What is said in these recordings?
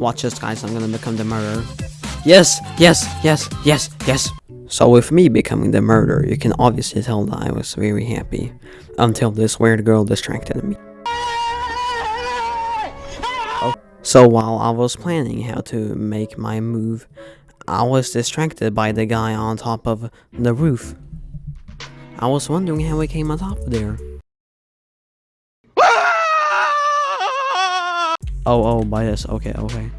Watch this, guys. I'm gonna become the murderer. Yes, yes, yes, yes, yes. So with me becoming the murderer, you can obviously tell that I was very happy. Until this weird girl distracted me. So while I was planning how to make my move, I was distracted by the guy on top of the roof. I was wondering how he came on top of there. Oh, oh, by this. Okay, okay.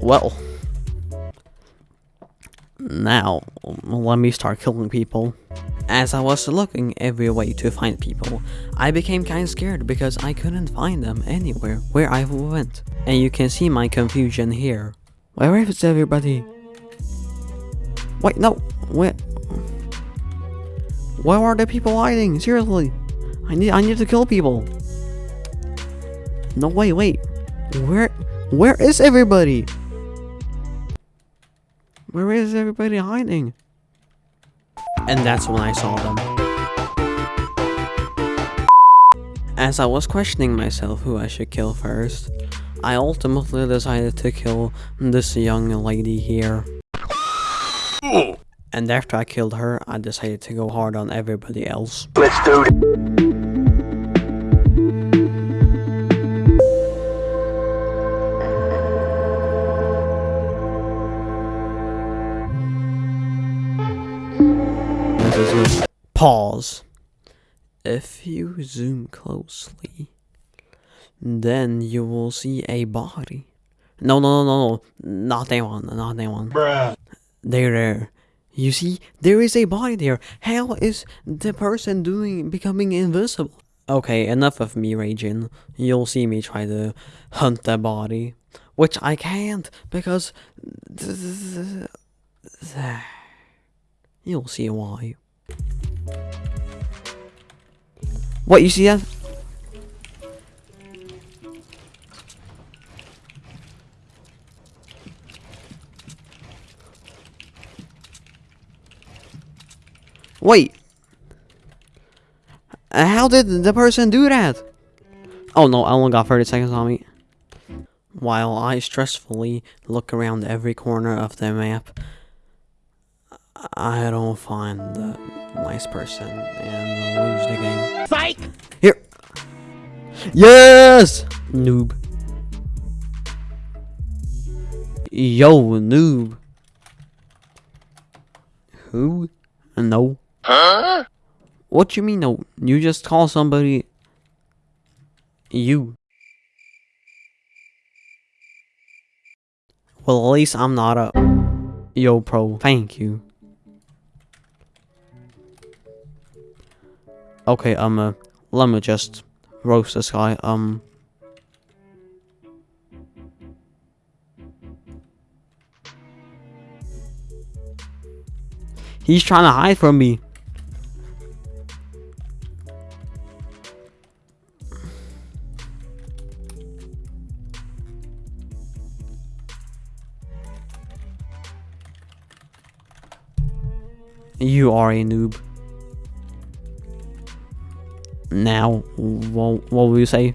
Well. Now, let me start killing people. As I was looking every way to find people, I became kinda scared because I couldn't find them anywhere where I went. And you can see my confusion here. Where is everybody? Wait, no, where? Where are the people hiding? Seriously, I need I need to kill people. No, wait, wait. Where, where is everybody? Where is everybody hiding? And that's when I saw them. As I was questioning myself who I should kill first, I ultimately decided to kill this young lady here. And after I killed her, I decided to go hard on everybody else. Let's do it. Pause. If you zoom closely, then you will see a body. No, no, no, no, no, not that one, not that one. Bruh. There, there. You see, there is a body there. How is the person doing becoming invisible? Okay, enough of me raging. You'll see me try to hunt the body, which I can't because you'll see why. What you see that? Wait. Uh, How did the person do that? Oh no, I only got 30 seconds on me. While I stressfully look around every corner of the map, I don't find the nice person and lose the game. Psych! Here. Yes! Noob. Yo, noob. Who? No. Huh? What you mean no? You just call somebody you. Well, at least I'm not a yo pro. Thank you. Okay, um, uh, let me just roast this guy. Um. He's trying to hide from me. You are a noob. Now, what, what will you say?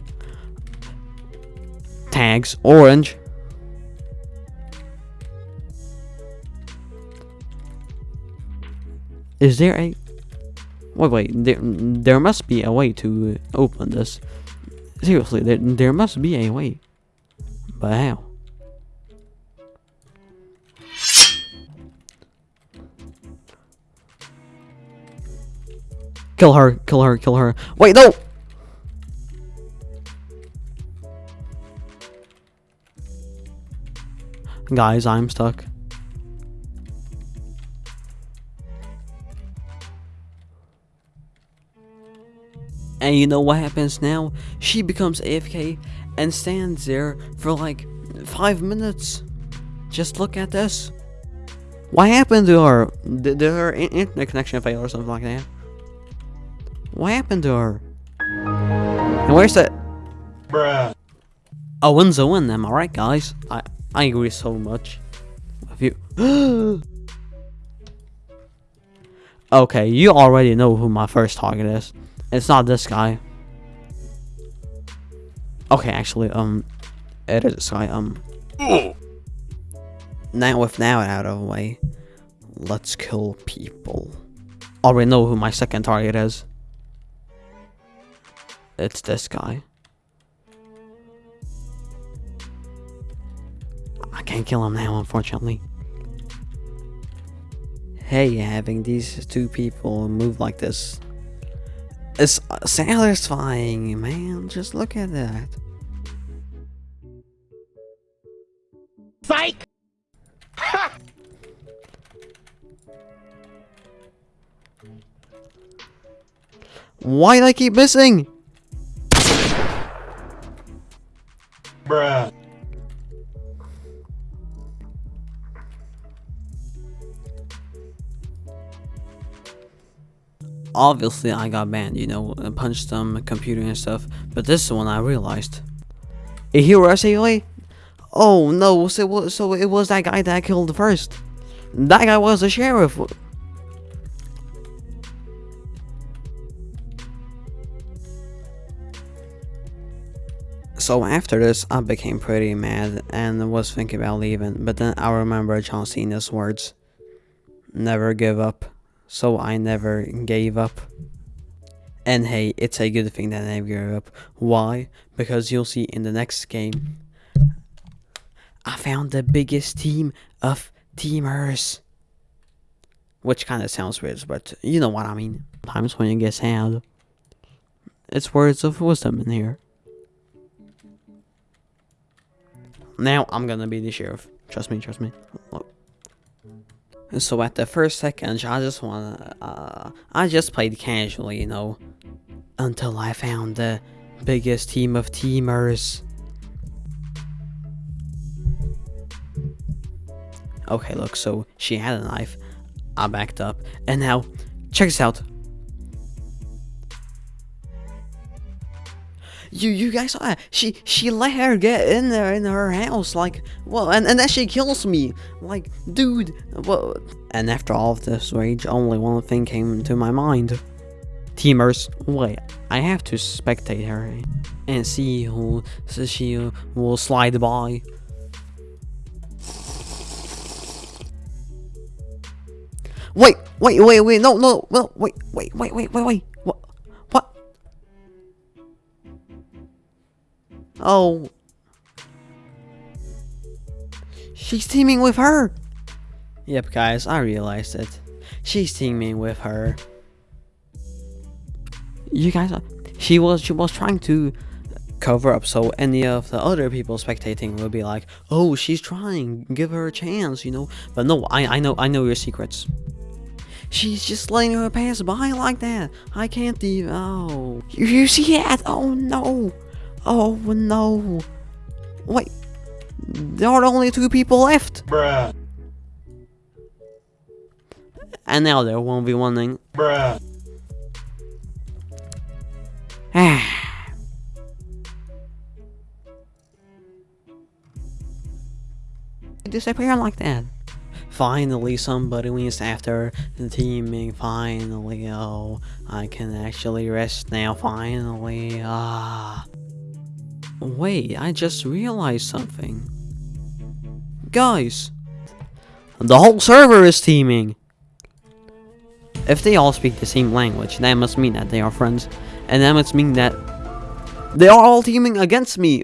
Tags orange. Is there a... Wait, wait, there, there must be a way to open this. Seriously, there, there must be a way. But how? Kill her, kill her, kill her. Wait, no! Guys, I'm stuck. And you know what happens now? She becomes AFK and stands there for like five minutes. Just look at this. What happened to her? Did, did her internet connection fail or something like that? What happened to her? And where's that? Bruh. A win's a win, am I right, guys? I, I agree so much with you. okay, you already know who my first target is. It's not this guy. Okay, actually, um, It is Sky. Um. Now with now out of the way, let's kill people. Already know who my second target is. It's this guy. I can't kill him now, unfortunately. Hey, having these two people move like this is satisfying, man. Just look at that. Psych! Why do I keep missing? Obviously, I got banned, you know, punched some computer and stuff. But this one I realized. A hero SAA? Oh no, so, so it was that guy that I killed first. That guy was the sheriff. So after this, I became pretty mad and was thinking about leaving, but then I remember John Cena's words. Never give up. So I never gave up. And hey, it's a good thing that I never gave up. Why? Because you'll see in the next game, I found the biggest team of teamers. Which kind of sounds weird, but you know what I mean. Times when you get sad. It's words of wisdom in here. Now I'm gonna be the sheriff. Trust me, trust me. So at the first second, I just wanna, uh, I just played casually, you know, until I found the biggest team of teamers. Okay, look, so she had a knife. I backed up, and now, check this out. You you guys saw that? She she let her get in there in her house like well and, and then she kills me like dude well and after all of this rage only one thing came to my mind. Teamers, wait, I have to spectate her and see who so she will slide by. Wait, wait, wait, wait, no, no, no, wait, wait, wait, wait, wait, wait, Oh. She's teaming with her. Yep, guys, I realized it. She's teaming with her. You guys, uh, she was she was trying to cover up so any of the other people spectating would be like, "Oh, she's trying. Give her a chance," you know. But no, I I know I know your secrets. She's just letting her pass by like that. I can't even. Oh, you, you see that? Oh no. Oh no. Wait. There are only two people left. Bruh. And now there won't be one thing. Bruh. disappear like that. Finally, somebody wins after the teaming. Finally, oh, I can actually rest now. Finally, ah. Wait, I just realized something. Guys, the whole server is teaming. If they all speak the same language, that must mean that they are friends, and that must mean that they are all teaming against me.